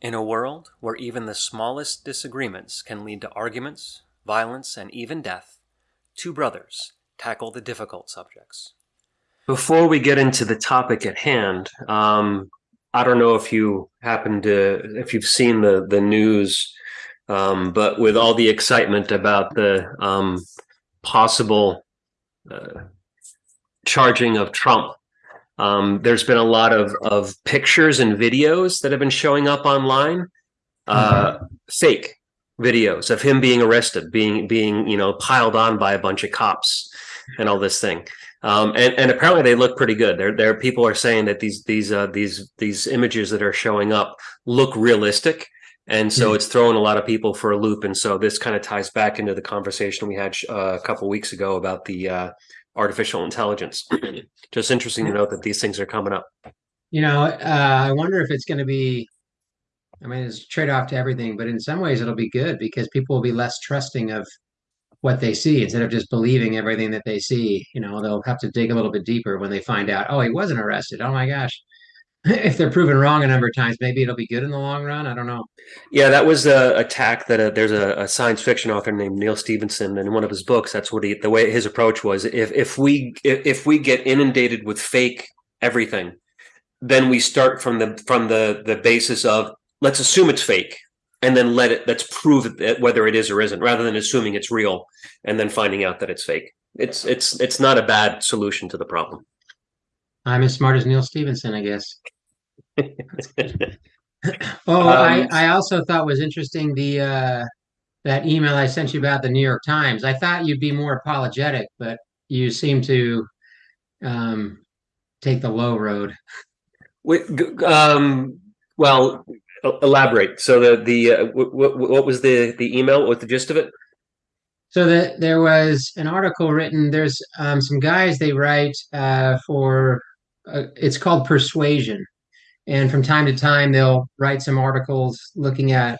In a world where even the smallest disagreements can lead to arguments, violence, and even death, two brothers tackle the difficult subjects. Before we get into the topic at hand, um, I don't know if you happen to, if you've seen the the news, um, but with all the excitement about the um, possible uh, charging of Trump um, there's been a lot of of pictures and videos that have been showing up online, uh, mm-hmm. fake videos of him being arrested, being being you know piled on by a bunch of cops, and all this thing. Um, and and apparently they look pretty good. There there people are saying that these these uh, these these images that are showing up look realistic. And so mm-hmm. it's throwing a lot of people for a loop. And so this kind of ties back into the conversation we had uh, a couple weeks ago about the uh, artificial intelligence. Just interesting to note that these things are coming up. You know, uh, I wonder if it's going to be. I mean, it's trade off to everything, but in some ways it'll be good because people will be less trusting of what they see instead of just believing everything that they see. You know, they'll have to dig a little bit deeper when they find out, oh, he wasn't arrested. Oh my gosh. if they're proven wrong a number of times, maybe it'll be good in the long run. I don't know. Yeah, that was a attack that a, uh, there's a, a, science fiction author named Neal Stephenson, and in one of his books, that's what he the way his approach was. If if we if, if we get inundated with fake everything, then we start from the from the the basis of let's assume it's fake, and then let it let's prove it, whether it is or isn't, rather than assuming it's real and then finding out that it's fake. It's it's it's not a bad solution to the problem. I'm as smart as Neal Stephenson, I guess. oh, um, I, I also thought was interesting the uh, that email I sent you about the New York Times. I thought you'd be more apologetic, but you seem to um, take the low road. Um, well, elaborate. So the the uh, what, what was the the email? What the gist of it? So that there was an article written. There's um, some guys they write uh, for. Uh, it's called Persuasion, and from time to time they'll write some articles looking at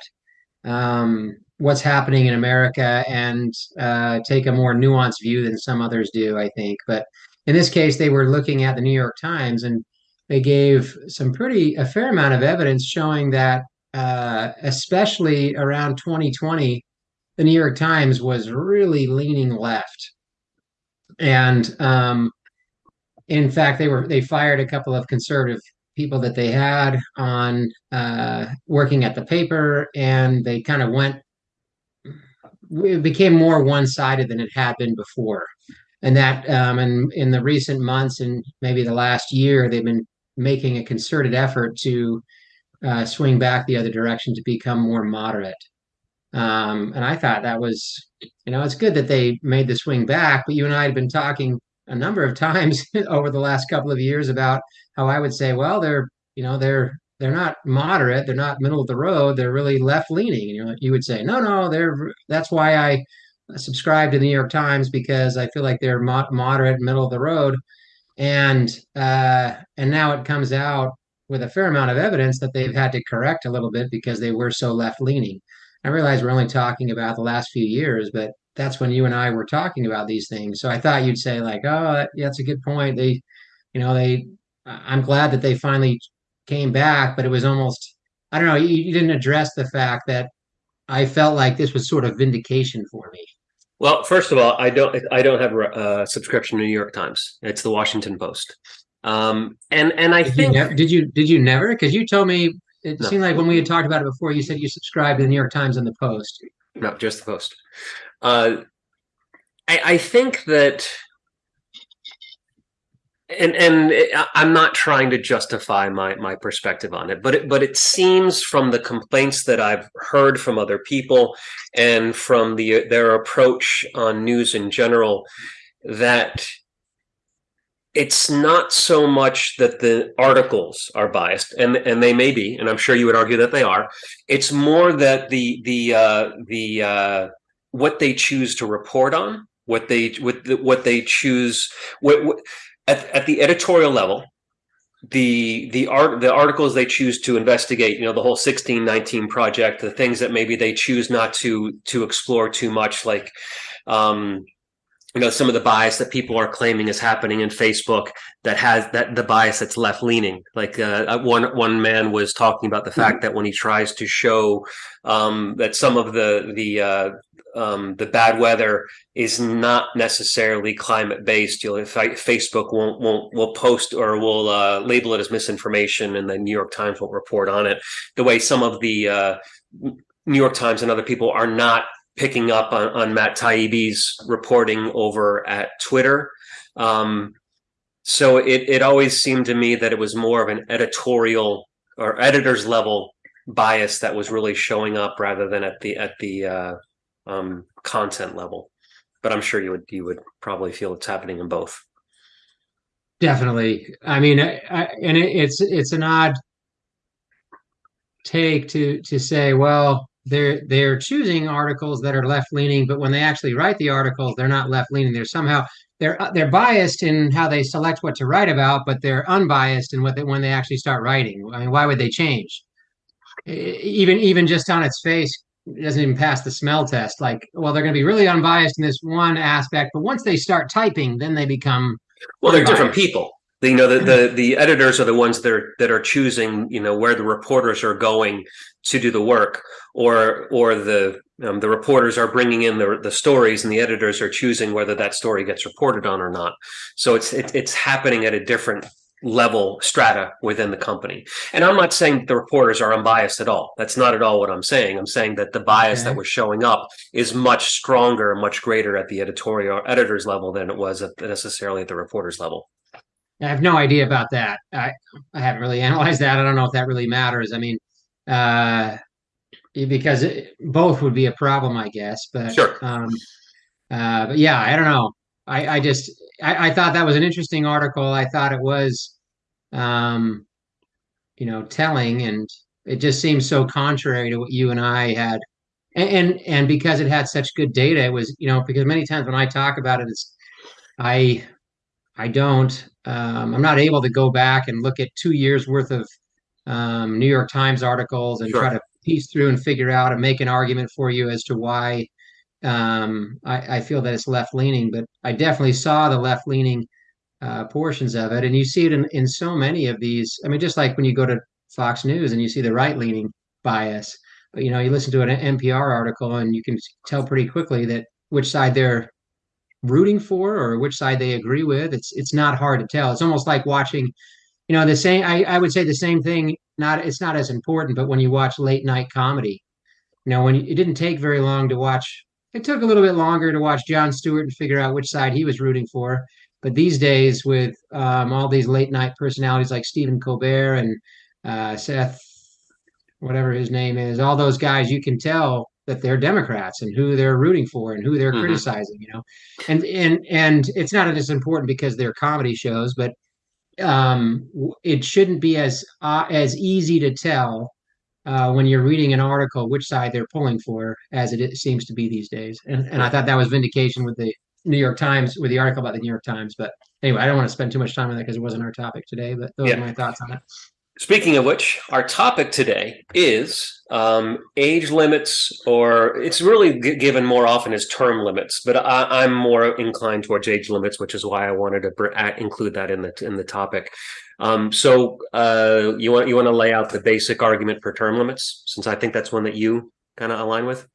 um, what's happening in America and uh, take a more nuanced view than some others do, I think. But in this case, they were looking at the New York Times and they gave some pretty a fair amount of evidence showing that, uh, especially around 2020, the New York Times was really leaning left, and um, in fact, they were they fired a couple of conservative people that they had on uh, working at the paper, and they kind of went. It became more one-sided than it had been before, and that um, and in the recent months and maybe the last year, they've been making a concerted effort to uh, swing back the other direction to become more moderate. Um, and I thought that was, you know, it's good that they made the swing back. But you and I had been talking a number of times over the last couple of years about how I would say, well, they're you know they're they're not moderate, they're not middle of the road, they're really left leaning, and you you would say, no, no, they're that's why I subscribe to the New York Times because I feel like they're mo- moderate, middle of the road, and uh, and now it comes out with a fair amount of evidence that they've had to correct a little bit because they were so left leaning. I realize we're only talking about the last few years, but that's when you and I were talking about these things. So I thought you'd say like, oh, that, yeah, that's a good point. They, you know, they. I'm glad that they finally came back, but it was almost. I don't know. You, you didn't address the fact that I felt like this was sort of vindication for me. Well, first of all, I don't. I don't have a subscription to New York Times. It's the Washington Post. Um, and and I did think you did you did you never? Because you told me it no. seemed like when we had talked about it before, you said you subscribed to the New York Times and the Post. No, just the Post. Uh, I, I think that, and and I'm not trying to justify my my perspective on it, but it, but it seems from the complaints that I've heard from other people and from the their approach on news in general that it's not so much that the articles are biased and and they may be and i'm sure you would argue that they are. It's more that the the uh the uh what they choose to report on what they what what they choose what, what at, at the editorial level the the art the articles they choose to investigate you know the whole 1619 project the things that maybe they choose not to to explore too much like um you know some of the bias that people are claiming is happening in Facebook that has that the bias that's left leaning. Like uh, uh, one one man was talking about the fact that when he tries to show um, that some of the the uh, um, the bad weather is not necessarily climate based. You'll if I, Facebook won't won't will post or will uh, label it as misinformation, and the New York Times won't report on it. The way some of the uh, New York Times and other people are not picking up on, on Matt Taibbi's reporting over at Twitter. Um, so it, it always seemed to me that it was more of an editorial or editor's level bias that was really showing up rather than at the at the uh, um, content level. But I'm sure you would you would probably feel it's happening in both. Definitely. I mean, I, I, and it, it's it's an odd take to to say, well, they're they're choosing articles that are left leaning, but when they actually write the articles, they're not left leaning. They're somehow they're they're biased in how they select what to write about, but they're unbiased in what they, when they actually start writing. I mean, why would they change? Even even just on its face, it doesn't even pass the smell test. Like, well, they're going to be really unbiased in this one aspect, but once they start typing, then they become well, they're different people. The, you know the, the the editors are the ones that are that are choosing you know where the reporters are going to do the work or or the um, the reporters are bringing in the the stories and the editors are choosing whether that story gets reported on or not. So it's it, it's happening at a different level strata within the company and i'm not saying that the reporters are unbiased at all that's not at all what i'm saying i'm saying that the bias okay. that was showing up is much stronger much greater at the editorial editors level than it was at necessarily at the reporters level I have no idea about that. I I haven't really analyzed that. I don't know if that really matters. I mean, uh, because it, both would be a problem, I guess. But sure. Um, uh, but yeah, I don't know. I I just I, I thought that was an interesting article. I thought it was, um, you know, telling, and it just seems so contrary to what you and I had. And, and and because it had such good data, it was you know because many times when I talk about it, it's I I don't. Um, I'm not able to go back and look at two years worth of um, New York Times articles and sure. try to piece through and figure out and make an argument for you as to why um, I, I, feel that it's left leaning. But I definitely saw the left leaning uh, portions of it, and you see it in, in so many of these. I mean, just like when you go to Fox News and you see the right leaning bias, you know, you listen to an NPR article and you can tell pretty quickly that which side they're rooting for or which side they agree with. It's it's not hard to tell. It's almost like watching, you know, the same. I, I would say the same thing. Not it's not as important, but when you watch late night comedy, you know, when you, it didn't take very long to watch. It took a little bit longer to watch Jon Stewart and figure out which side he was rooting for. But these days, with um, all these late night personalities like Stephen Colbert and uh, Seth, whatever his name is, all those guys, you can tell that they're Democrats and who they're rooting for and who they're mm-hmm. criticizing, you know, and and and it's not as important because they're comedy shows, but um, it shouldn't be as uh, as easy to tell uh, when you're reading an article which side they're pulling for as it seems to be these days. And and I thought that was vindication with the New York Times with the article about the New York Times. But anyway, I don't want to spend too much time on that because it wasn't our topic today. But those yeah. are my thoughts on it. Speaking of which, our topic today is um, age limits, or it's really given more often as term limits, but I, am more inclined towards age limits, which is why I wanted to include that in the in the topic. Um, so uh, you want you want to lay out the basic argument for term limits, since I think that's one that you kind of align with,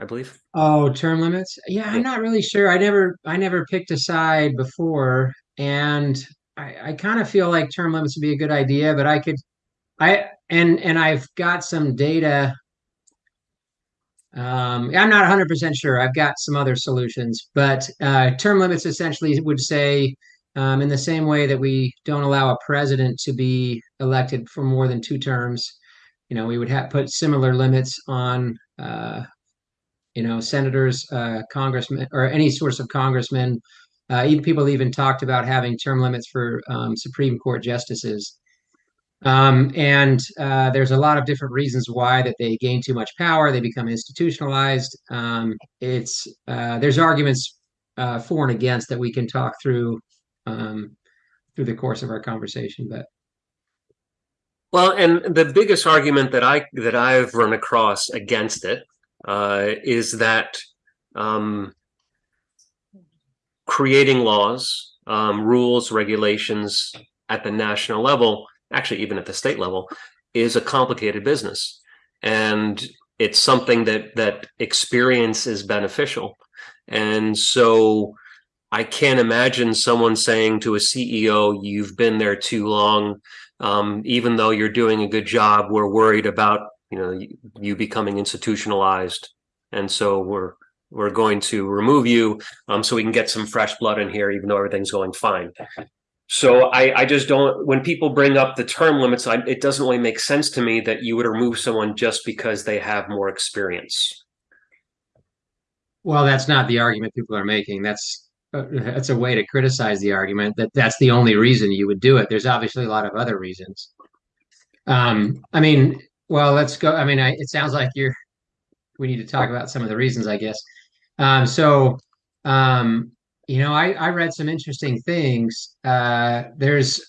I believe. Oh, term limits? Yeah, I'm not really sure. I never I never picked a side before, and I, I kind of feel like term limits would be a good idea, but I could, I and and I've got some data. Um, I'm not 100% sure. I've got some other solutions, but uh, term limits essentially would say, um, in the same way that we don't allow a president to be elected for more than two terms, you know, we would have put similar limits on, uh, you know, senators, uh, congressmen, or any sorts of congressmen uh, even people even talked about having term limits for um, Supreme Court justices. Um, and uh, there's a lot of different reasons why that they gain too much power, they become institutionalized. Um, it's uh, there's arguments uh, for and against that we can talk through um, through the course of our conversation. But well, and the biggest argument that I that I've run across against it uh, is that um, creating laws, um, rules, regulations at the national level, actually even at the state level, is a complicated business, and it's something that that experience is beneficial, and so I can't imagine someone saying to a CEO, "You've been there too long." Um, even though you're doing a good job, we're worried about you know you becoming institutionalized, and so we're we're going to remove you um, so we can get some fresh blood in here, even though everything's going fine. So I, I just don't. When people bring up the term limits, I, it doesn't really make sense to me that you would remove someone just because they have more experience. Well, that's not the argument people are making. That's uh, that's a way to criticize the argument that that's the only reason you would do it. There's obviously a lot of other reasons. Um, I mean, well, let's go. I mean, I, it sounds like you're. We need to talk about some of the reasons, I guess. Um, so, um, you know, I, I read some interesting things. Uh, there's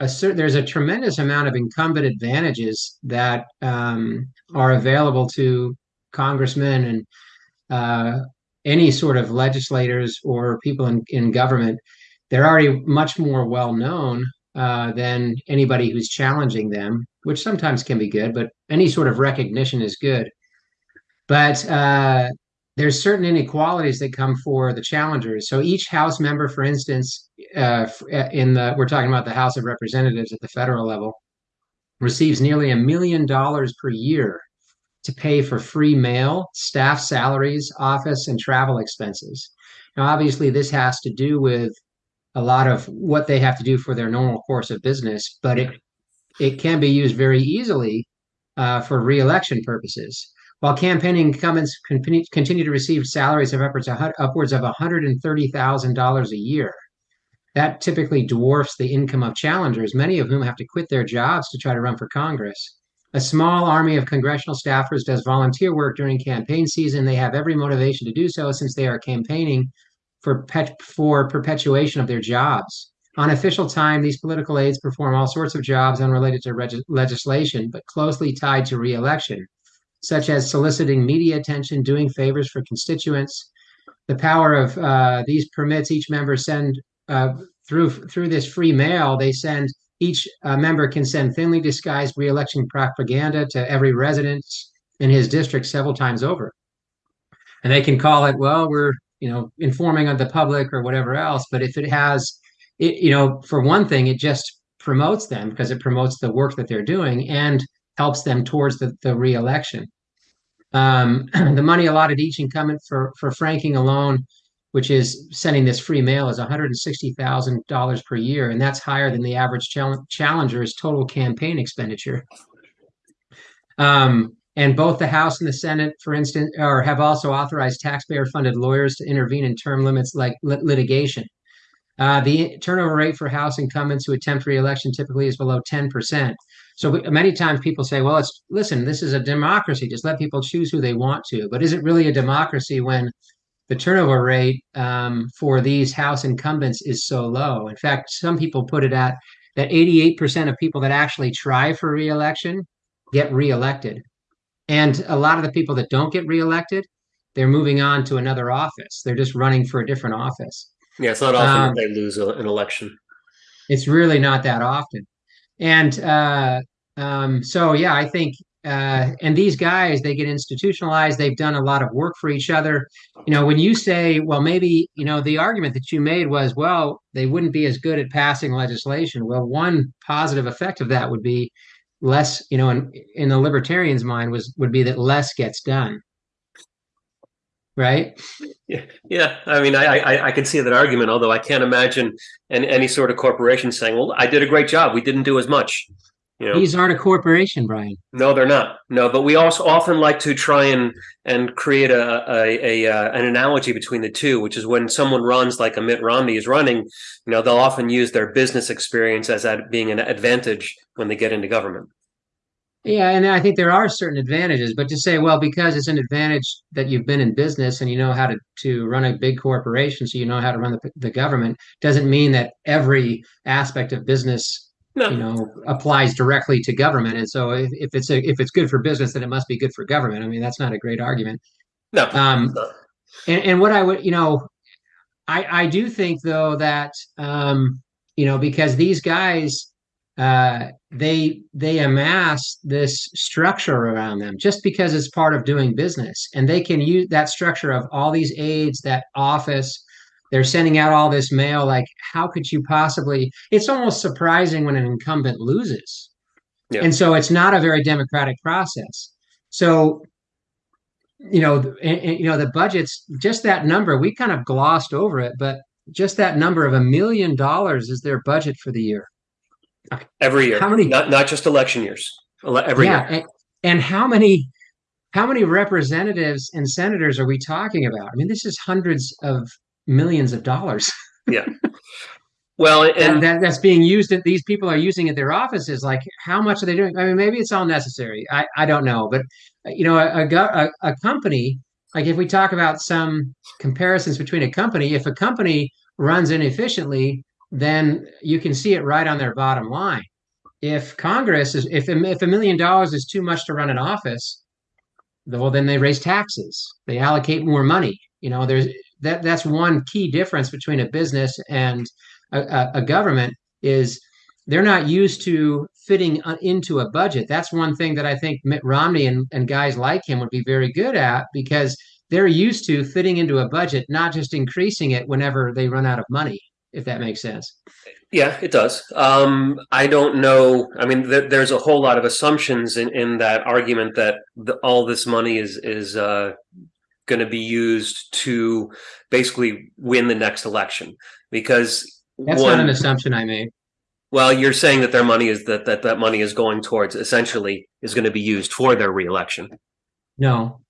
a there's a tremendous amount of incumbent advantages that um, are available to congressmen and uh, any sort of legislators or people in, in government. They're already much more well known uh, than anybody who's challenging them, which sometimes can be good, but any sort of recognition is good. But uh, there's certain inequalities that come for the challengers. So each House member, for instance, uh, uh, in the we're talking about the House of Representatives at the federal level, receives nearly a million dollars per year to pay for free mail, staff salaries, office and travel expenses. Now, obviously, this has to do with a lot of what they have to do for their normal course of business, but it it can be used very easily uh, for reelection purposes. While campaigning incumbents continue to receive salaries of upwards of, upwards of $130,000 a year. That typically dwarfs the income of challengers, many of whom have to quit their jobs to try to run for Congress. A small army of congressional staffers does volunteer work during campaign season. They have every motivation to do so since they are campaigning for, pet, for perpetuation of their jobs. On official time, these political aides perform all sorts of jobs unrelated to reg- legislation, but closely tied to reelection such as soliciting media attention, doing favors for constituents. The power of uh, these permits each member send uh, through through this free mail. They send each uh, member can send thinly disguised reelection propaganda to every resident in his district several times over, and they can call it, well, we're you know informing of the public or whatever else. But if it has, it you know, for one thing, it just promotes them because it promotes the work that they're doing and helps them towards the, the reelection. Um, the money allotted each incumbent for, for franking alone, which is sending this free mail, is $160,000 per year, and that's higher than the average challenger's total campaign expenditure. Um, and both the House and the Senate, for instance, or have also authorized taxpayer-funded lawyers to intervene in term limits like lit litigation. Uh, the turnover rate for House incumbents who attempt reelection typically is below 10%. So many times people say, well, it's listen, this is a democracy. Just let people choose who they want to. But is it really a democracy when the turnover rate um, for these House incumbents is so low? In fact, some people put it at that 88% of people that actually try for reelection get reelected. And a lot of the people that don't get reelected, they're moving on to another office. They're just running for a different office. Yeah, it's not often um, they lose a, an election. It's really not that often. And uh, um, so, yeah, I think, uh, and these guys, they get institutionalized. They've done a lot of work for each other. You know, when you say, well, maybe, you know, the argument that you made was, well, they wouldn't be as good at passing legislation. Well, one positive effect of that would be less, you know, in, in the libertarian's mind was would be that less gets done right? Yeah, yeah. I mean, I, I I can see that argument, although I can't imagine any, any sort of corporation saying, "Well, I did a great job. We didn't do as much." You know? These aren't a corporation, Brian. No, they're not. No, but we also often like to try and and create a, a, a uh, an analogy between the two, which is when someone runs like a Mitt Romney is running, you know, they'll often use their business experience as that being an advantage when they get into government. Yeah, and I think there are certain advantages, but to say, well, because it's an advantage that you've been in business and you know how to, to run a big corporation, so you know how to run the, the government, doesn't mean that every aspect of business, no. you know, applies directly to government. And so if, if it's a, if it's good for business, then it must be good for government. I mean, that's not a great argument. No. Um, and, and what I would, you know, I I do think though that um, you know because these guys uh, they they amass this structure around them just because it's part of doing business, and they can use that structure of all these aides, that office. They're sending out all this mail. Like, how could you possibly? It's almost surprising when an incumbent loses, Yeah. and so it's not a very democratic process. So you know, and, and, you know, the budget's just that number. We kind of glossed over it, but just that number of a million dollars is their budget for the year. Every year, How many- Not not just election years. Every yeah, year. and, and how many how many representatives and senators are we talking about? I mean, this is hundreds of millions of dollars. Yeah. Well, and and that, that's being used at these people are using at their offices like how much are they doing i mean maybe it's all necessary i, I don't know but you know a, a, a company like if we talk about some comparisons between a company if a company runs inefficiently then you can see it right on their bottom line. If congress is if, if a million dollars is too much to run an office well then they raise taxes. They allocate more money. You know there's that that's one key difference between a business and a, a government is they're not used to fitting uh, into a budget. That's one thing that I think Mitt Romney and, and guys like him would be very good at because they're used to fitting into a budget, not just increasing it whenever they run out of money, if that makes sense. yeah, it does. Um, I don't know. I mean, th- there's a whole lot of assumptions in, in that argument that the, all this money is is uh, going to be used to basically win the next election because That's one, not an assumption I made. Well, you're saying that their money is that that that money is going towards essentially is going to be used for their reelection. No,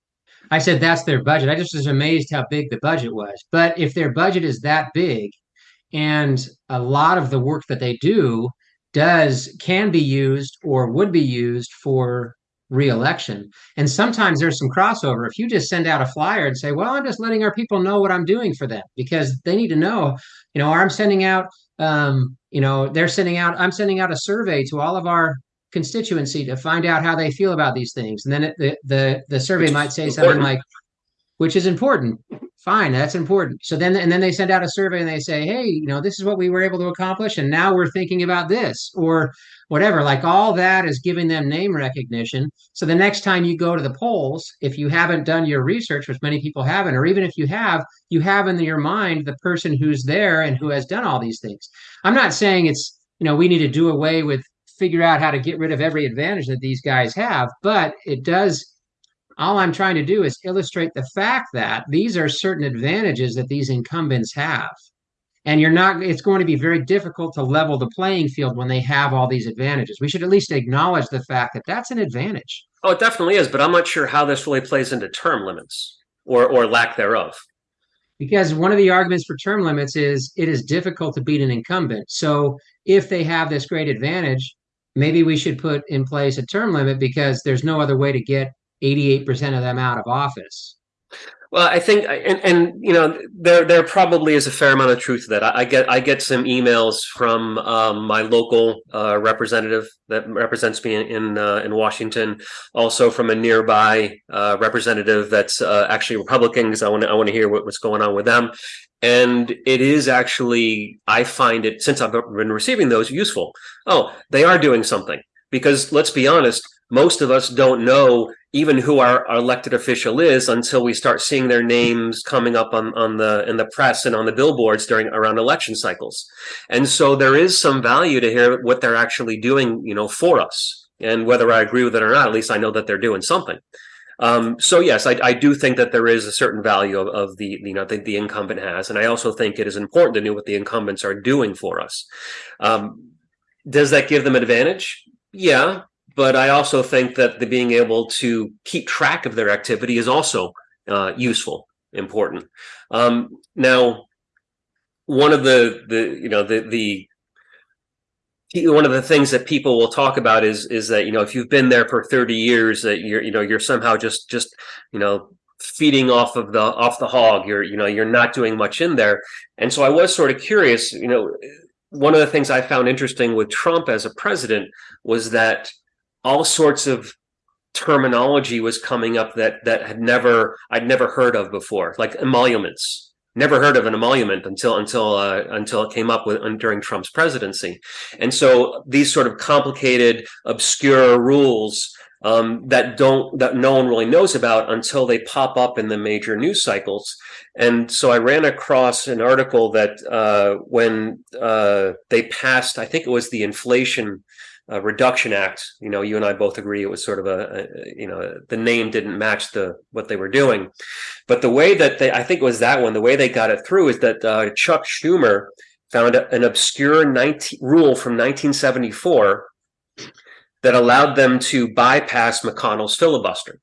I said that's their budget. I just was amazed how big the budget was. But if their budget is that big, and a lot of the work that they do does can be used or would be used for reelection. And sometimes there's some crossover. If you just send out a flyer and say, "Well, I'm just letting our people know what I'm doing for them," because they need to know, you know, or I'm sending out, um, you know, they're sending out, I'm sending out a survey to all of our constituency to find out how they feel about these things, and then it, the the the survey might say something like, which is important. Fine, that's important. So then, and then they send out a survey and they say, hey, you know, this is what we were able to accomplish, and now we're thinking about this or whatever. Like all that is giving them name recognition. So the next time you go to the polls, if you haven't done your research, which many people haven't, or even if you have, you have in your mind the person who's there and who has done all these things. I'm not saying it's, you know, we need to do away with figure out how to get rid of every advantage that these guys have, but it does all I'm trying to do is mm-hmm. illustrate the fact that these are certain advantages that these incumbents have. And you're not, it's going to be very difficult to level the playing field when they have all these advantages. We should at least acknowledge the fact that that's an advantage. Oh, it definitely is, but I'm not sure how this really plays into term limits or or lack thereof. Because one of the arguments for term limits is it is difficult to beat an incumbent. So if they have this great advantage, maybe we should put in place a term limit because there's no other way to get 88% of them out of office. Well, I think, and, and you know, there there probably is a fair amount of truth to that. I, I get I get some emails from um, my local uh, representative that represents me in in, uh, in Washington, also from a nearby uh, representative that's uh, actually Republican because I want to I want to hear what, what's going on with them. And it is actually I find it since I've been receiving those useful. Oh, they are doing something because let's be honest, most of us don't know even who our, our, elected official is until we start seeing their names coming up on, on the in the press and on the billboards during around election cycles. And so there is some value to hear what they're actually doing, you know, for us. And whether I agree with it or not, at least I know that they're doing something. Um, so yes, I, I, do think that there is a certain value of, of the you know the, the, incumbent has, and I also think it is important to know what the incumbents are doing for us. Um, does that give them advantage? Yeah, but I also think that the being able to keep track of their activity is also uh, useful, important. Um, now, one of the the you know the the one of the things that people will talk about is is that you know if you've been there for 30 years that you're you know you're somehow just just you know feeding off of the off the hog you're you know you're not doing much in there and so i was sort of curious you know one of the things i found interesting with trump as a president was that all sorts of terminology was coming up that that had never I'd never heard of before, like emoluments. never heard of an emolument until until uh, until it came up with during Trump's presidency, and so these sort of complicated, obscure rules um, that don't that no one really knows about until they pop up in the major news cycles. And so I ran across an article that uh, when uh, they passed, I think it was the Inflation uh, Reduction Act. You know, you and I both agree it was sort of a, a, you know the name didn't match the what they were doing, but the way that they I think it was that one the way they got it through is that uh, Chuck Schumer found an obscure 19, rule from 1974 that allowed them to bypass McConnell's filibuster.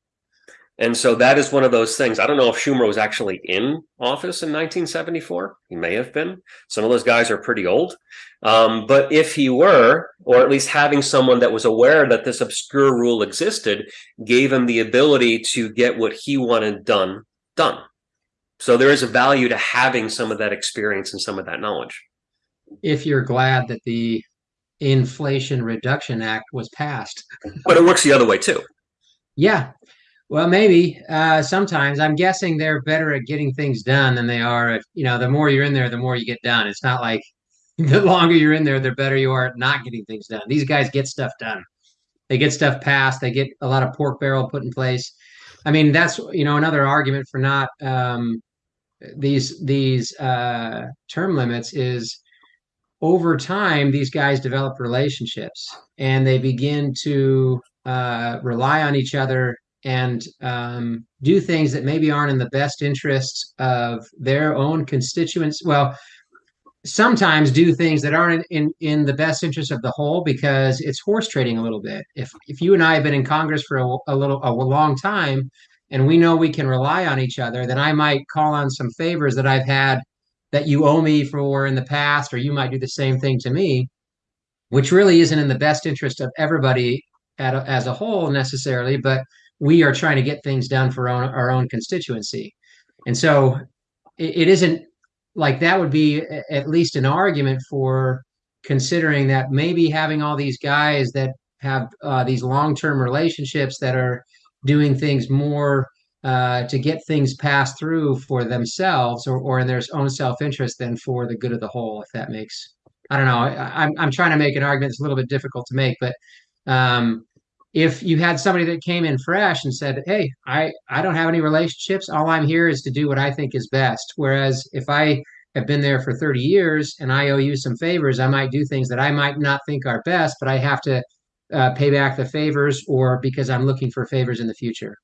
And so that is one of those things. I don't know if Schumer was actually in office in 1974. He may have been. Some of those guys are pretty old. Um, but if he were, or at least having someone that was aware that this obscure rule existed, gave him the ability to get what he wanted done, done. So there is a value to having some of that experience and some of that knowledge. If you're glad that the Inflation Reduction Act was passed. But it works the other way too. Yeah. Well, maybe uh, sometimes I'm guessing they're better at getting things done than they are at, you know, the more you're in there, the more you get done. It's not like the longer you're in there, the better you are at not getting things done. These guys get stuff done. They get stuff passed. They get a lot of pork barrel put in place. I mean, that's, you know, another argument for not um, these these uh, term limits is over time, these guys develop relationships and they begin to uh, rely on each other and um, do things that maybe aren't in the best interests of their own constituents. Well, sometimes do things that aren't in, in, in the best interest of the whole because it's horse trading a little bit. If if you and I have been in Congress for a, a little a long time and we know we can rely on each other, then I might call on some favors that I've had that you owe me for in the past, or you might do the same thing to me, which really isn't in the best interest of everybody a, as a whole necessarily, but we are trying to get things done for our own, our own constituency. And so it, it isn't like that would be at least an argument for considering that maybe having all these guys that have uh, these long-term relationships that are doing things more uh, to get things passed through for themselves or, or in their own self-interest than for the good of the whole, if that makes, I don't know. I, I'm, I'm trying to make an argument that's a little bit difficult to make, but um, if you had somebody that came in fresh and said, Hey, I, I don't have any relationships. All I'm here is to do what I think is best. Whereas if I have been there for 30 years and I owe you some favors, I might do things that I might not think are best, but I have to uh, pay back the favors or because I'm looking for favors in the future.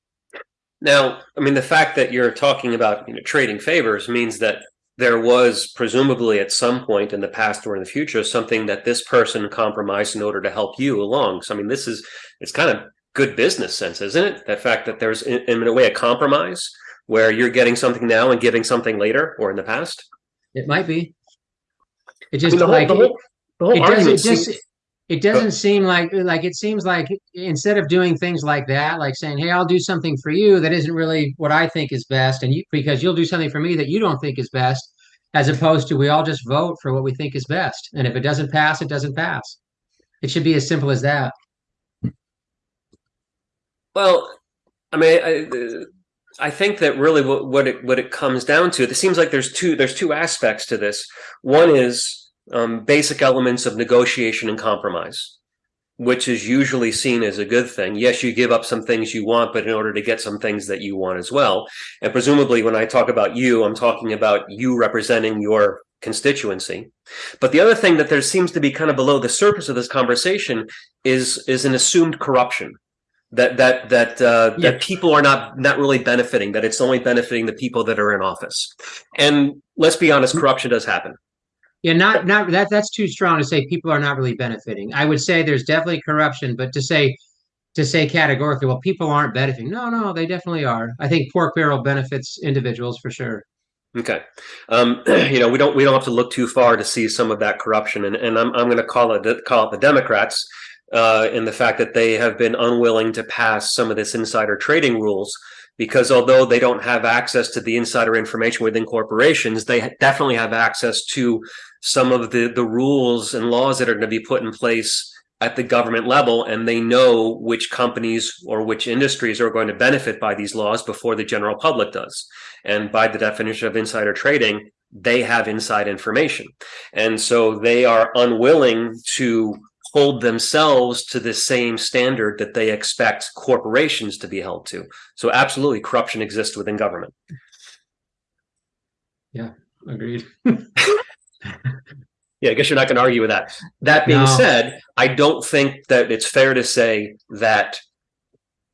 Now, I mean, the fact that you're talking about you know, trading favors means that there was presumably at some point in the past or in the future something that this person compromised in order to help you along. So, I mean, this is it's kind of good business sense, isn't it? The fact that there's in, in a way a compromise where you're getting something now and giving something later or in the past. It might be. It just I mean, the whole, like the whole, the whole it, does, it just it doesn't seem like like it seems like instead of doing things like that like saying hey i'll do something for you that isn't really what i think is best and you because you'll do something for me that you don't think is best as opposed to we all just vote for what we think is best. And if it doesn't pass it doesn't pass. It should be as simple as that. Well i mean i I think that really what, what it what it comes down to, it seems like there's two there's two aspects to this. One is um, basic elements of negotiation and compromise, which is usually seen as a good thing. Yes, you give up some things you want, but in order to get some things that you want as well. And presumably when I talk about you, I'm talking about you representing your constituency. But the other thing that there seems to be kind of below the surface of this conversation is is an assumed corruption that that that uh, yeah. that people are not not really benefiting that it's only benefiting the people that are in office and let's be honest corruption does happen yeah, not not that that's too strong to say people are not really benefiting. I would say there's definitely corruption, but to say to say categorically, well, people aren't benefiting. No, no, they definitely are. I think pork barrel benefits individuals for sure. Okay, um, you know we don't we don't have to look too far to see some of that corruption, and, and I'm I'm going to call it call it the Democrats uh, in the fact that they have been unwilling to pass some of this insider trading rules because although they don't have access to the insider information within corporations, they definitely have access to some of the, the rules and laws that are going to be put in place at the government level and they know which companies or which industries are going to benefit by these laws before the general public does. And by the definition of insider trading, they have inside information. And so they are unwilling to hold themselves to the same standard that they expect corporations to be held to. So absolutely corruption exists within government. Yeah, agreed. Yeah, I guess you're not going to argue with that. That being no. said, I don't think that it's fair to say that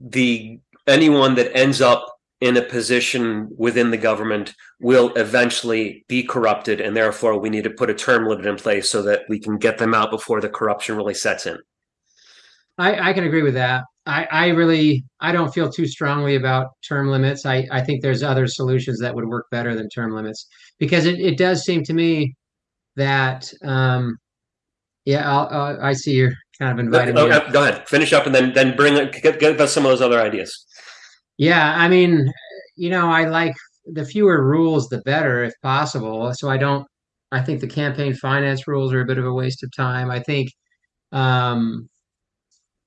the anyone that ends up in a position within the government will eventually be corrupted and therefore we need to put a term limit in place so that we can get them out before the corruption really sets in i, I can agree with that I, I really i don't feel too strongly about term limits I, I think there's other solutions that would work better than term limits because it, it does seem to me that um yeah I'll, I'll, i see you're kind of inviting go, me. go ahead. Finish up and then then bring get, get us some of those other ideas. Yeah i mean you know i like the fewer rules the better if possible. So i don't i think the campaign finance rules are a bit of a waste of time. I think um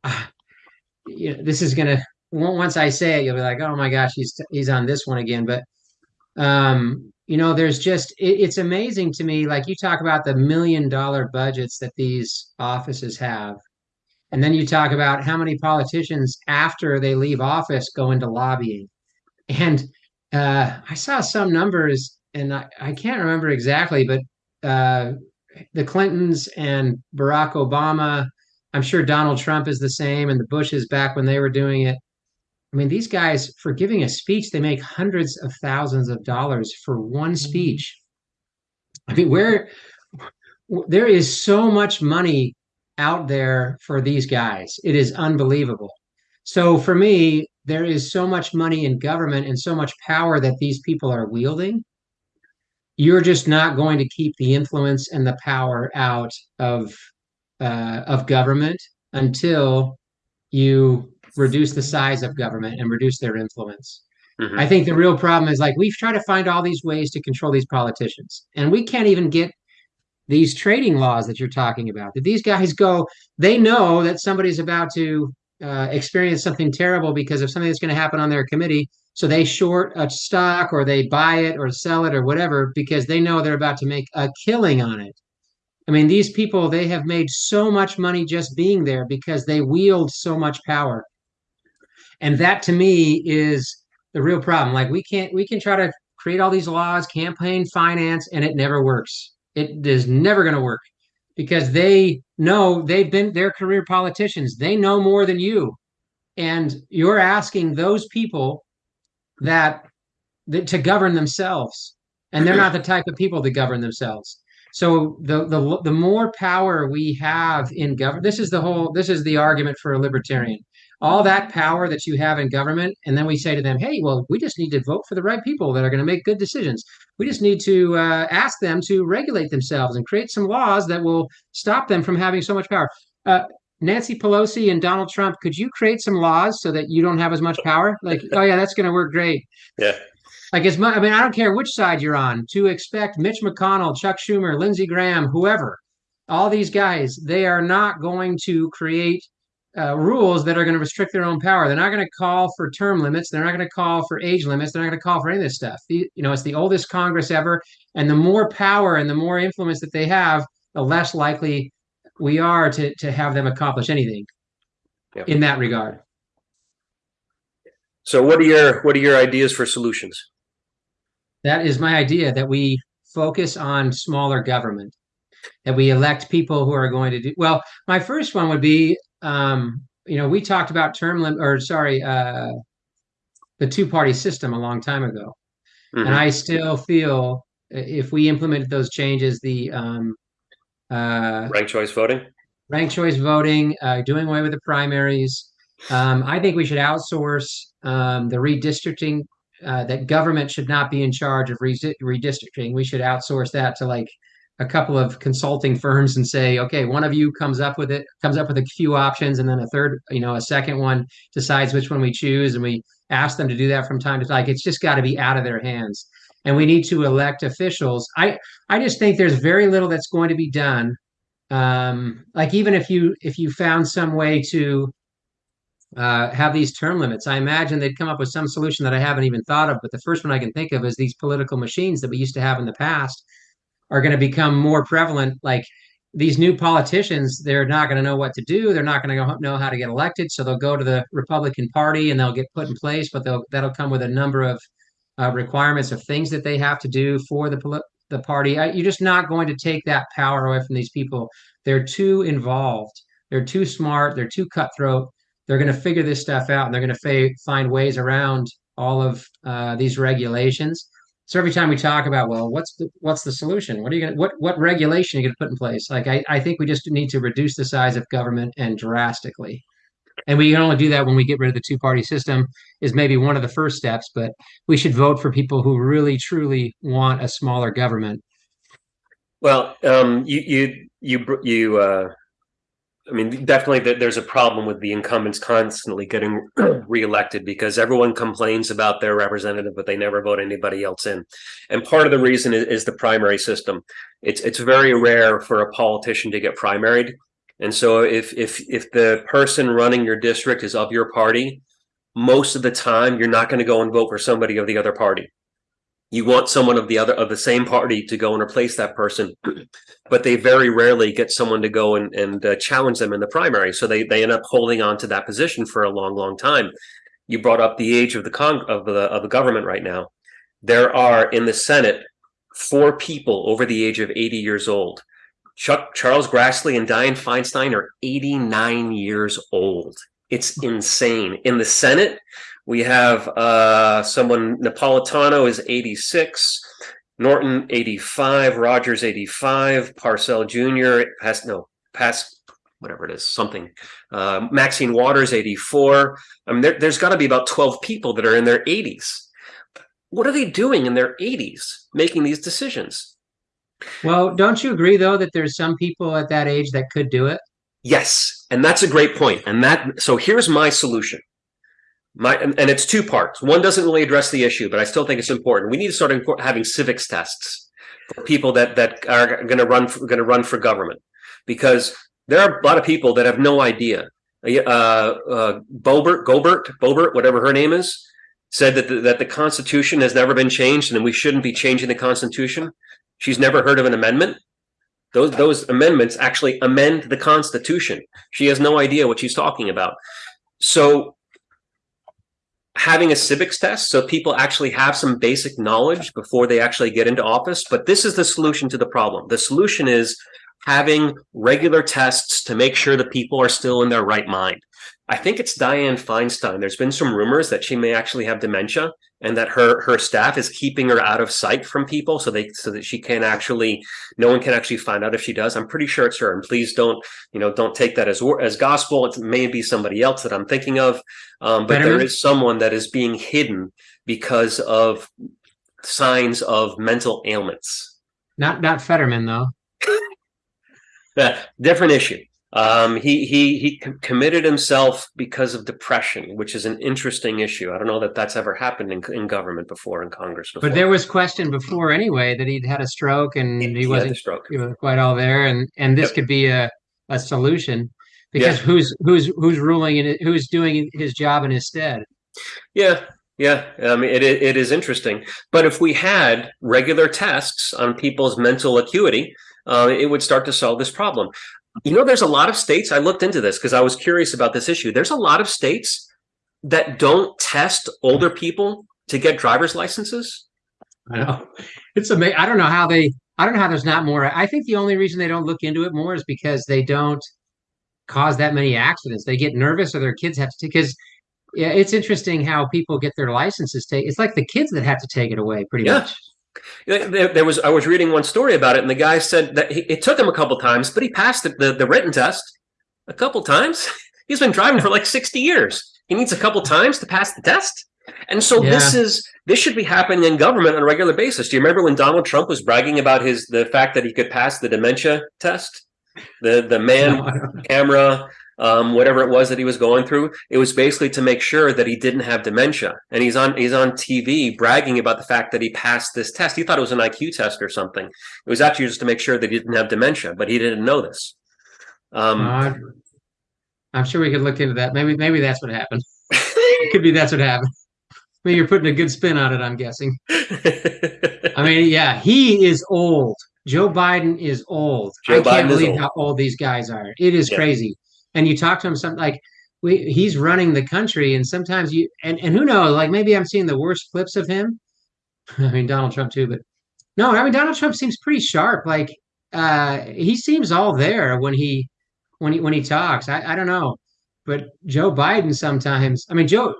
you know, this is gonna once i say it you'll be like oh my gosh he's he's on this one again. But um you know there's just it, it's amazing to me like you talk about the million dollar budgets that these offices have. And then you talk about how many politicians after they leave office go into lobbying. And uh, i saw some numbers and I, I can't remember exactly but uh, the clintons and barack obama i'm sure donald trump is the same and the bushes back when they were doing it I mean, these guys, for giving a speech, they make hundreds of thousands of dollars for one mm-hmm. speech. I mean, where there is so much money out there for these guys, it is unbelievable. So for me, there is so much money in government and so much power that these people are wielding. You're just not going to keep the influence and the power out of uh, of government until you reduce the size of government and reduce their influence. Mm-hmm. I think the real problem is like we've tried to find all these ways to control these politicians, and we can't even get these trading laws that you're talking about. That these guys go, they know that somebody's about to uh, experience something terrible because of something that's going to happen on their committee. So they short a stock or they buy it or sell it or whatever because they know they're about to make a killing on it. I mean, these people, they have made so much money just being there because they wield so much power and that to me is the real problem. Like we can't we can try to create all these laws campaign finance and it never works. It is never going to work because they know they've been their career politicians. They know more than you. And you're asking those people that, that to govern themselves. And they're not the type of people to govern themselves. So the the the more power we have in government this is the whole this is the argument for a libertarian all that power that you have in government and then we say to them hey well we just need to vote for the right people that are going to make good decisions. We just need to uh, ask them to regulate themselves and create some laws that will stop them from having so much power. Uh, nancy pelosi and donald trump could you create some laws so that you don't have as much power? Like oh yeah that's going to work great. Yeah. Like as much i mean i don't care which side you're on to expect mitch mcconnell chuck schumer lindsey graham whoever all these guys they are not going to create uh, rules that are going to restrict their own power. They're not going to call for term limits. They're not going to call for age limits. They're not going to call for any of this stuff. The, you know, it's the oldest Congress ever, and the more power and the more influence that they have, the less likely we are to to have them accomplish anything yep. in that regard. So, what are your what are your ideas for solutions? That is my idea that we focus on smaller government that we elect people who are going to do well my first one would be um, you know, we talked about term limit, or sorry, uh, the two party system a long time ago. Mm-hmm. And I still feel if we implemented those changes, the um, uh, ranked choice voting, ranked choice voting, uh, doing away with the primaries, um, I think we should outsource um, the redistricting. Uh, that government should not be in charge of redistricting. We should outsource that to like a couple of consulting firms and say, okay, one of you comes up with it, comes up with a few options, and then a third, you know, a second one decides which one we choose, and we ask them to do that from time to time. Like it's just got to be out of their hands, and we need to elect officials. I I just think there's very little that's going to be done um, like even if you if you found some way to uh, have these term limits, I imagine they'd come up with some solution that I haven't even thought of. But the first one I can think of is these political machines that we used to have in the past are going to become more prevalent. Like these new politicians, they're not going to know what to do. They're not going to know how to get elected. So they'll go to the Republican Party and they'll get put in place, but they'll that'll come with a number of uh, requirements of things that they have to do for the the party. I, you're just not going to take that power away from these people. They're too involved. They're too smart. They're too cutthroat. They're going to figure this stuff out, and they're going to fa- find ways around all of uh, these regulations. So every time we talk about, well, what's the what's the solution? What are you going to what what regulation are you going to put in place? Like I, I think we just need to reduce the size of government and drastically. And we can only do that when we get rid of the two party system is maybe one of the first steps, but we should vote for people who really truly want a smaller government. Well, um, you you you you uh, I mean, definitely there's a problem with the incumbents constantly getting reelected because everyone complains about their representative, but they never vote anybody else in. And part of the reason is, is the primary system. It's it's very rare for a politician to get primaried. And so if if if the person running your district is of your party, most of the time you're not going to go and vote for somebody of the other party you want someone of the other of the same party to go and replace that person but they very rarely get someone to go and, and uh, challenge them in the primary. So they, they end up holding on to that position for a long long time. You brought up the age of the con of the of the government right now. There are in the senate four people over the age of 80 years old. Chuck charles grassley and dianne feinstein are 89 years old. It's insane. In the senate we have uh, someone, Napolitano is 86, Norton 85, Rogers 85, Pascrell Jr. has no pass whatever it is, something. Uh, Maxine Waters 84. I mean, there, there's got to be about 12 people that are in their 80s. What are they doing in their 80s making these decisions? Well, don't you agree though that there's some people at that age that could do it? Yes, and that's a great point. And that so here's my solution. My, and, it's two parts. One doesn't really address the issue, but I still think it's important. We need to start having civics tests for people that that are going to run going to run for government, because there are a lot of people that have no idea. Uh, uh, Boebert, Gobert, Bobert, whatever her name is, said that the, that the Constitution has never been changed, and we shouldn't be changing the Constitution. She's never heard of an amendment. Those those amendments actually amend the Constitution. She has no idea what she's talking about. So having a civics test so people actually have some basic knowledge before they actually get into office. But this is the solution to the problem. The solution is having regular tests to make sure that people are still in their right mind. I think it's Dianne Feinstein. There's been some rumors that she may actually have dementia and that her her staff is keeping her out of sight from people so they so that she can actually no one can actually find out if she does. I'm pretty sure it's her. And please don't, you know, don't take that as as gospel. It may be somebody else that I'm thinking of. Um, but there is someone that is being hidden because of signs of mental ailments. Not not Fetterman though. different issue. Um, he he he committed himself because of depression, which is an interesting issue. I don't know that that's ever happened in, in government before in Congress. Before. But there was question before anyway that he'd had a stroke and he, he wasn't quite all there, and and this yep. could be a a solution because yeah. who's who's who's ruling and who's doing his job in his stead. Yeah, yeah, I mean, it, it is interesting. But if we had regular tests on people's mental acuity, uh, it would start to solve this problem. You know, there's a lot of states, I looked into this because I was curious about this issue. There's a lot of states that don't test older people to get driver's licenses. I know. It's amazing. I don't know how they, I don't know how there's not more. I think the only reason they don't look into it more is because they don't cause that many accidents. They get nervous or their kids have to, take because yeah, it's interesting how people get their licenses taken. It's like the kids that have to take it away pretty yeah. much. There, there, was I was reading one story about it, and the guy said that he, it took him a couple times, but he passed the, the, the written test a couple times. He's been driving for like sixty years. He needs a couple times to pass the test, and so yeah. this is this should be happening in government on a regular basis. Do you remember when Donald Trump was bragging about his the fact that he could pass the dementia test? The the man camera um, whatever it was that he was going through. It was basically to make sure that he didn't have dementia. And he's on he's on TV bragging about the fact that he passed this test. He thought it was an IQ test or something. It was actually just to make sure that he didn't have dementia, but he didn't know this. Um, Uh, I'm sure we could look into that. Maybe maybe that's what happened. It could be that's what happened. I mean, you're putting a good spin on it, I'm guessing. I mean, yeah, he is old. Joe Biden is old. Joe I can't Biden believe old. how old these guys are. It is Yeah. crazy. And you talk to him something like we he's running the country and sometimes you and, and who knows, like maybe I'm seeing the worst clips of him. I mean Donald Trump too, but no, I mean Donald Trump seems pretty sharp. Like uh he seems all there when he when he when he talks. I, I don't know. But Joe Biden sometimes, I mean Joe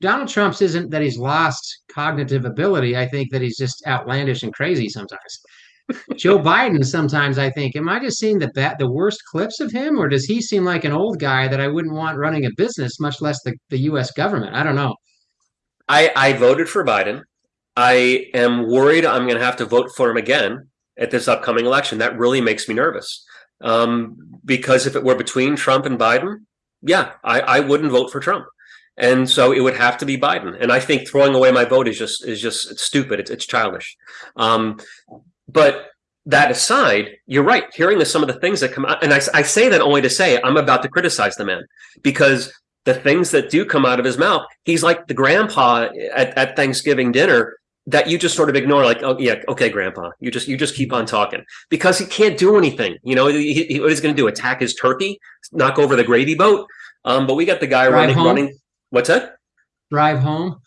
Donald Trump's isn't that he's lost cognitive ability. I think that he's just outlandish and crazy sometimes. Joe Biden, sometimes I think, am I just seeing the the worst clips of him, or does he seem like an old guy that I wouldn't want running a business, much less the, the U.S. government? I don't know. I, I voted for Biden. I am worried I'm going to have to vote for him again at this upcoming election. That really makes me nervous. Um, because if it were between Trump and Biden, yeah, I, I wouldn't vote for Trump. And so it would have to be Biden. And I think throwing away my vote is just is just stupid. It's, it's childish. Um, but that aside, you're right. Hearing the, some of the things that come out, and I, I say that only to say I'm about to criticize the man because the things that do come out of his mouth, he's like the grandpa at, at Thanksgiving dinner that you just sort of ignore, like, oh yeah, okay, grandpa, you just you just keep on talking because he can't do anything. You know, he, he, what he's going to do? Attack his turkey, knock over the gravy boat. Um, but we got the guy Drive running home? running. What's that? Drive home.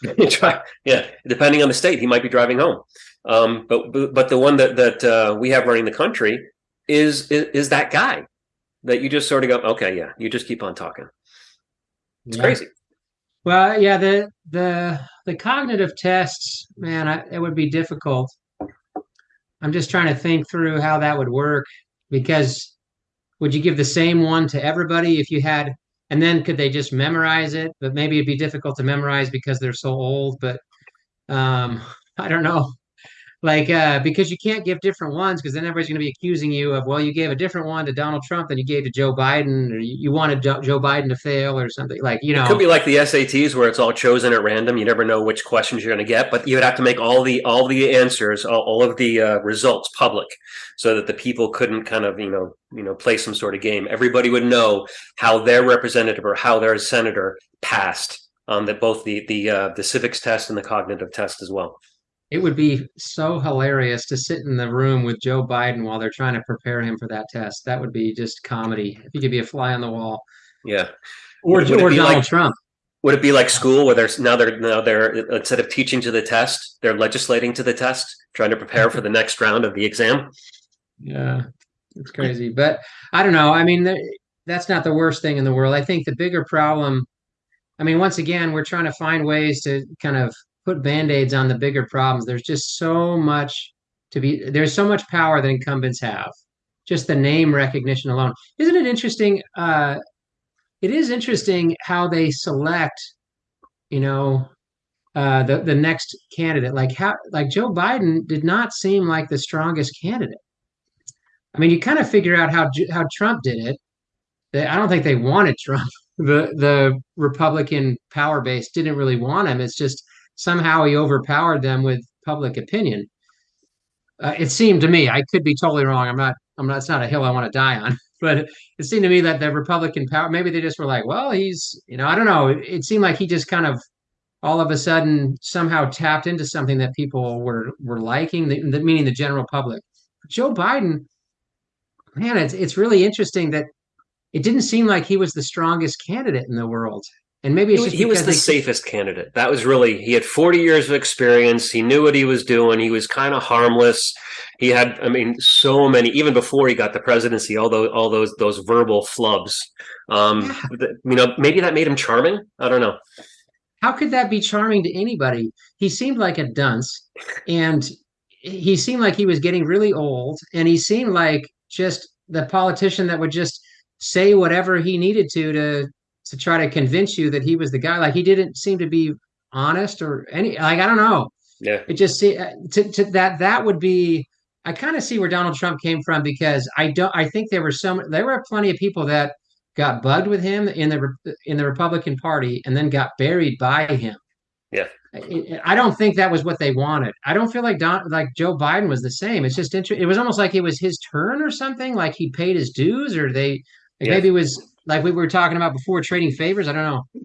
Yeah, depending on the state, he might be driving home. Um, but but the one that that uh, we have running the country is, is is that guy that you just sort of go, okay, yeah, you just keep on talking. It's Yeah. crazy. Well, yeah, the the the cognitive tests, man, I, it would be difficult. I'm just trying to think through how that would work because would you give the same one to everybody if you had, and then could they just memorize it? But maybe it'd be difficult to memorize because they're so old. But um, I don't know. Like, uh, because you can't give different ones because then everybody's going to be accusing you of, well, you gave a different one to Donald Trump than you gave to Joe Biden, or you, you wanted Jo- Joe Biden to fail or something. Like, you know, It Could be like the SATs where it's all chosen at random. You never know which questions you're going to get, but you would have to make all the all the answers, all, all of the uh, results public, so that the people couldn't kind of you know you know play some sort of game. Everybody would know how their representative or how their senator passed on that both the the uh, the civics test and the cognitive test as well. It would be so hilarious to sit in the room with Joe Biden while they're trying to prepare him for that test. That would be just comedy. If you could be a fly on the wall, Yeah. or, Would- would or Donald like- Trump. Would it be like school where there's now they're now they're instead of teaching to the test, they're legislating to the test, trying to prepare for the next round of the exam? Yeah, it's crazy. But I don't know. I mean, that's not the worst thing in the world. I think the bigger problem, I mean, once again, we're trying to find ways to kind of put band-aids on the bigger problems. There's just so much to be, there's so much power that incumbents have. Just the name recognition alone. Isn't it interesting? Uh, it is interesting how they select, you know, uh, the the next candidate. Like how, like Joe Biden did not seem like the strongest candidate. I mean, you kind of figure out how how Trump did it. They, I don't think they wanted Trump. The the Republican power base didn't really want him. It's just somehow he overpowered them with public opinion. Uh, it seemed to me, I could be totally wrong. I'm not. I'm not. It's not a hill I want to die on. But it seemed to me that the Republican power, maybe they just were like, well, he's, you know, I don't know. It, it seemed like he just kind of all of a sudden somehow tapped into something that people were were liking, the, the, meaning the general public. Joe Biden, man, it's it's really interesting that it didn't seem like he was the strongest candidate in the world. And maybe He it's was, he was the safest candidate. That was really he had 40 years of experience. He knew what he was doing. He was kind of harmless. He had, I mean, so many even before he got the presidency. All those all those those verbal flubs. Um, Yeah. you know, maybe that made him charming. I don't know. how could that be charming to anybody? He seemed like a dunce, and he seemed like he was getting really old, and he seemed like just the politician that would just say whatever he needed to to to try to convince you that he was the guy. Like he didn't seem to be honest or any. Like I don't know. Yeah, It just see to, to that that would be. I kind of see where Donald Trump came from because I don't. I think there were some. There were plenty of people that got bugged with him in the in the Republican Party and then got buried by him. Yeah. I, don't think that was what they wanted. I don't feel like Don like Joe Biden was the same. It's just interesting. It was almost like it was his turn or something. Like he paid his dues, or they Like Yeah. maybe it was like we were talking about before, trading favors. I don't know.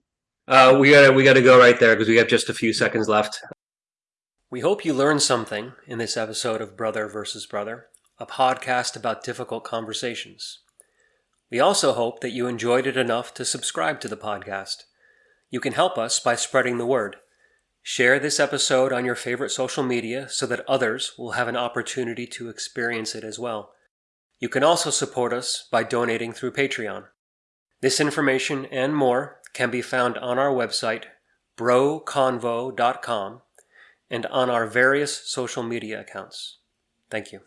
Uh, we gotta we gotta go right there because we have just a few seconds left. We hope you learned something in this episode of Brother versus Brother, a podcast about difficult conversations. We also hope that you enjoyed it enough to subscribe to the podcast. You can help us by spreading the word. Share this episode on your favorite social media so that others will have an opportunity to experience it as well. You can also support us by donating through Patreon. This information and more can be found on our website, broconvo.com, and on our various social media accounts. Thank you.